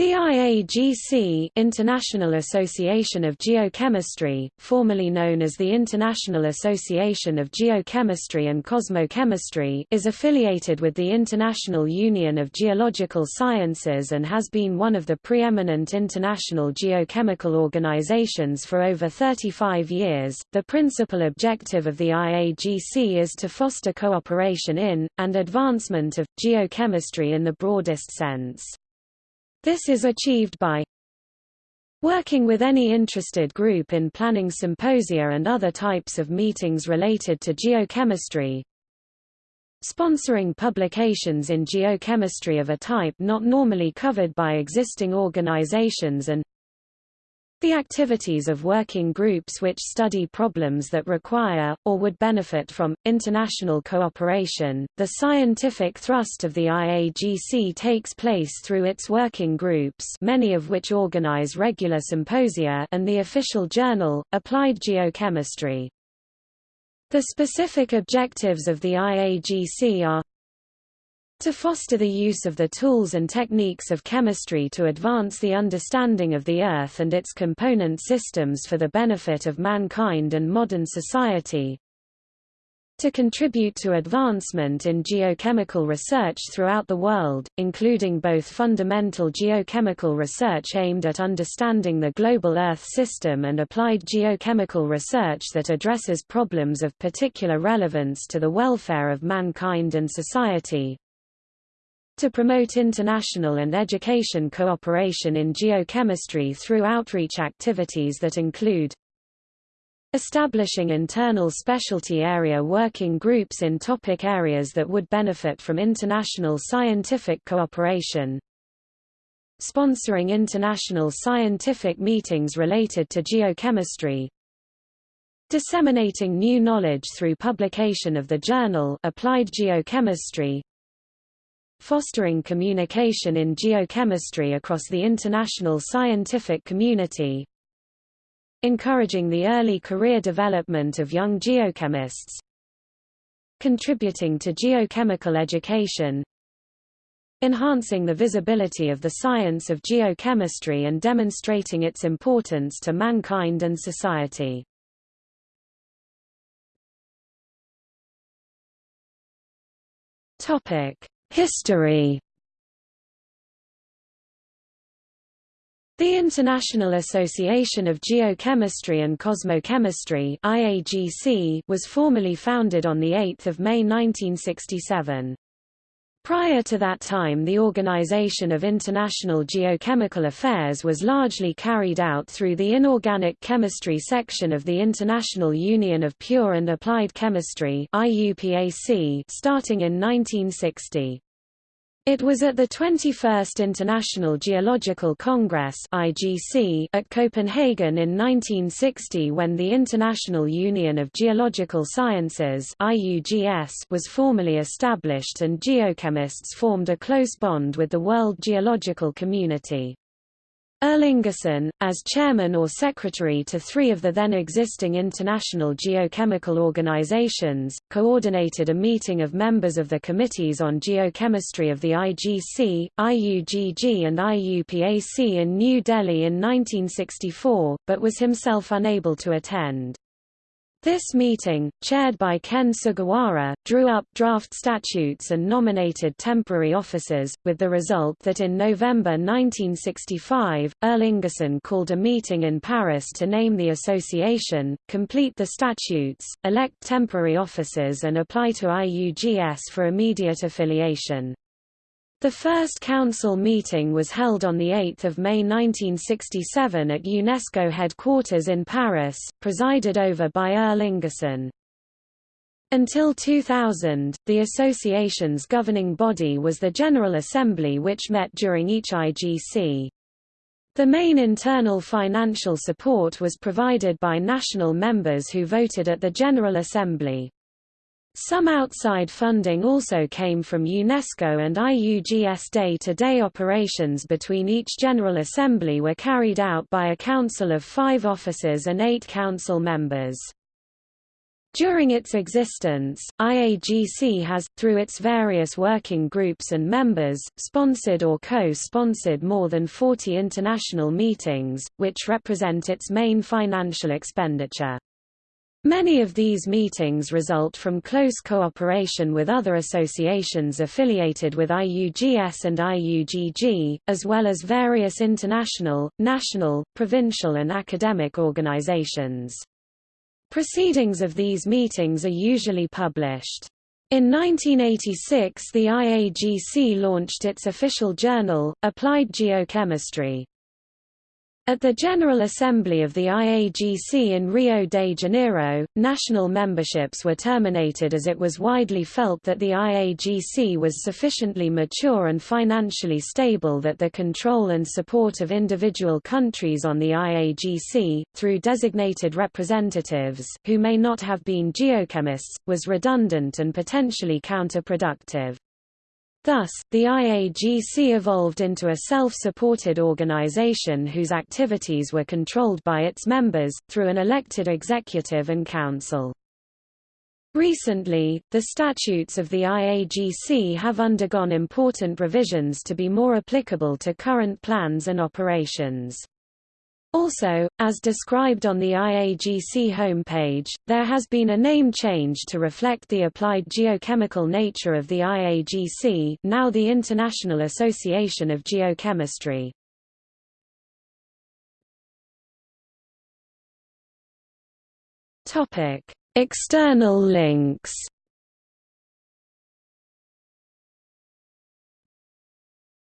The IAGC International Association of Geochemistry, formerly known as the International Association of Geochemistry and Cosmochemistry is affiliated with the International Union of Geological Sciences and has been one of the preeminent international geochemical organizations for over 35 years. The principal objective of the IAGC is to foster cooperation in, and advancement of, geochemistry in the broadest sense. This is achieved by working with any interested group in planning symposia and other types of meetings related to geochemistry, sponsoring publications in geochemistry of a type not normally covered by existing organizations and the activities of working groups which study problems that require, or would benefit from, international cooperation. The scientific thrust of the IAGC takes place through its working groups many of which organize regular symposia and the official journal, Applied Geochemistry. The specific objectives of the IAGC are to foster the use of the tools and techniques of chemistry to advance the understanding of the Earth and its component systems for the benefit of mankind and modern society, to contribute to advancement in geochemical research throughout the world, including both fundamental geochemical research aimed at understanding the global Earth system and applied geochemical research that addresses problems of particular relevance to the welfare of mankind and society, to promote international and education cooperation in geochemistry through outreach activities that include establishing internal specialty area working groups in topic areas that would benefit from international scientific cooperation, sponsoring international scientific meetings related to geochemistry, disseminating new knowledge through publication of the journal Applied Geochemistry, fostering communication in geochemistry across the international scientific community, encouraging the early career development of young geochemists, contributing to geochemical education, enhancing the visibility of the science of geochemistry and demonstrating its importance to mankind and society. Topic: History The International Association of Geochemistry and Cosmochemistry was formally founded on 8 May 1967. Prior to that time the Organization of International Geochemical Affairs was largely carried out through the Inorganic Chemistry section of the International Union of Pure and Applied Chemistry starting in 1960. It was at the 21st International Geological Congress (IGC) at Copenhagen in 1960 when the International Union of Geological Sciences (IUGS) was formally established and geochemists formed a close bond with the world geological community. Earl Ingerson, as chairman or secretary to three of the then existing international geochemical organizations, coordinated a meeting of members of the Committees on Geochemistry of the IGC, IUGG and IUPAC in New Delhi in 1964, but was himself unable to attend. This meeting, chaired by Ken Sugawara, drew up draft statutes and nominated temporary officers, with the result that in November 1965, Earl Ingerson called a meeting in Paris to name the association, complete the statutes, elect temporary officers and apply to IUGS for immediate affiliation. The first council meeting was held on 8 May 1967 at UNESCO headquarters in Paris, presided over by Earl Ingerson. Until 2000, the association's governing body was the General Assembly which met during each IGC. The main internal financial support was provided by national members who voted at the General Assembly. Some outside funding also came from UNESCO and IUGS day-to-day -day operations between each General Assembly were carried out by a council of five officers and eight council members. During its existence, IAGC has, through its various working groups and members, sponsored or co-sponsored more than 40 international meetings, which represent its main financial expenditure. Many of these meetings result from close cooperation with other associations affiliated with IUGS and IUGG, as well as various international, national, provincial and academic organizations. Proceedings of these meetings are usually published. In 1986 the IAGC launched its official journal, Applied Geochemistry. At the General Assembly of the IAGC in Rio de Janeiro, national memberships were terminated as it was widely felt that the IAGC was sufficiently mature and financially stable that the control and support of individual countries on the IAGC, through designated representatives, who may not have been geochemists, was redundant and potentially counterproductive. Thus, the IAGC evolved into a self-supported organization whose activities were controlled by its members, through an elected executive and council. Recently, the statutes of the IAGC have undergone important revisions to be more applicable to current plans and operations. Also, as described on the IAGC homepage, there has been a name change to reflect the applied geochemical nature of the IAGC now the International Association of Geochemistry. External links